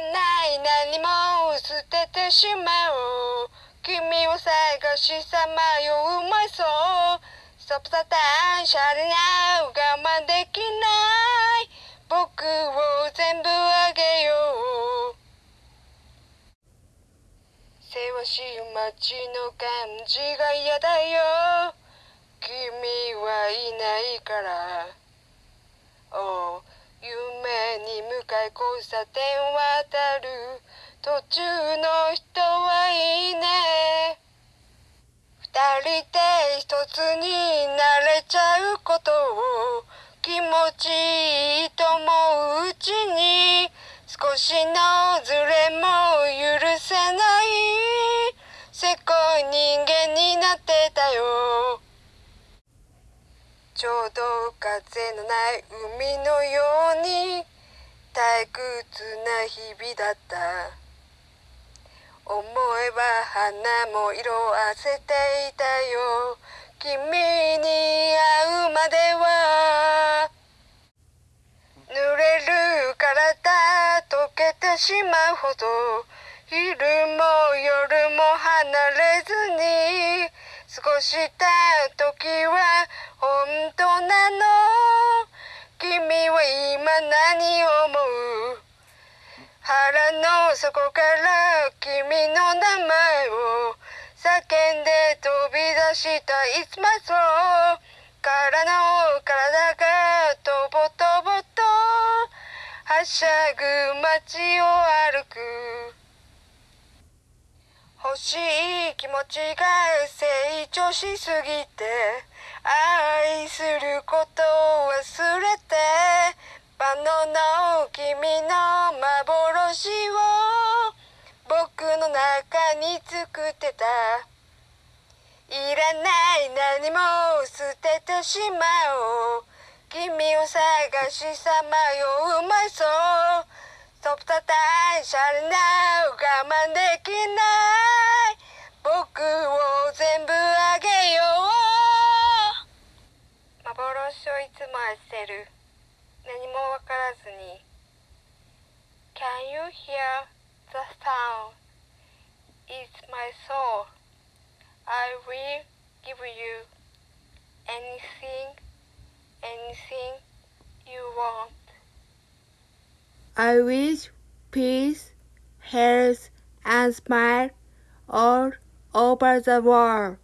ない何も捨ててしまおう。君を探しさまようまいそう。ストップサタンシャレナ我慢できない。僕を全部あげよう。せわしい街の感じが嫌だよ。君はいないから。おう。夢に向かい交差点渡る。途中の人はいいね。二人で一つになれちゃうことを。気持ちいいと思ううちに。少しのズレも許せない。せこい人間になってたよ。ちょうど風のない海のように。退屈な日々だった。思えば花も色あせていたよ。君に会うまでは。濡れる体溶けてしまうほど。昼も夜も離れずに。過ごした時は本当なの。君は今何を腹の底から君の名前を叫んで飛び出した It's my soul からの体がとぼとぼとはしゃぐ街を歩く。欲しい気持ちが成長しすぎて愛することを忘れてバナナを君の幻を僕の中に作ってた。いらない何も捨ててしまおう。君を探しさまよう。まいそうトップたたいシャレな我慢できない。僕を全部あげよう。幻をいつも焦る。何もわからずに。Can you hear the sound? It's my soul I will give you anything, anything you want. I wish peace, health, and smile all over the world.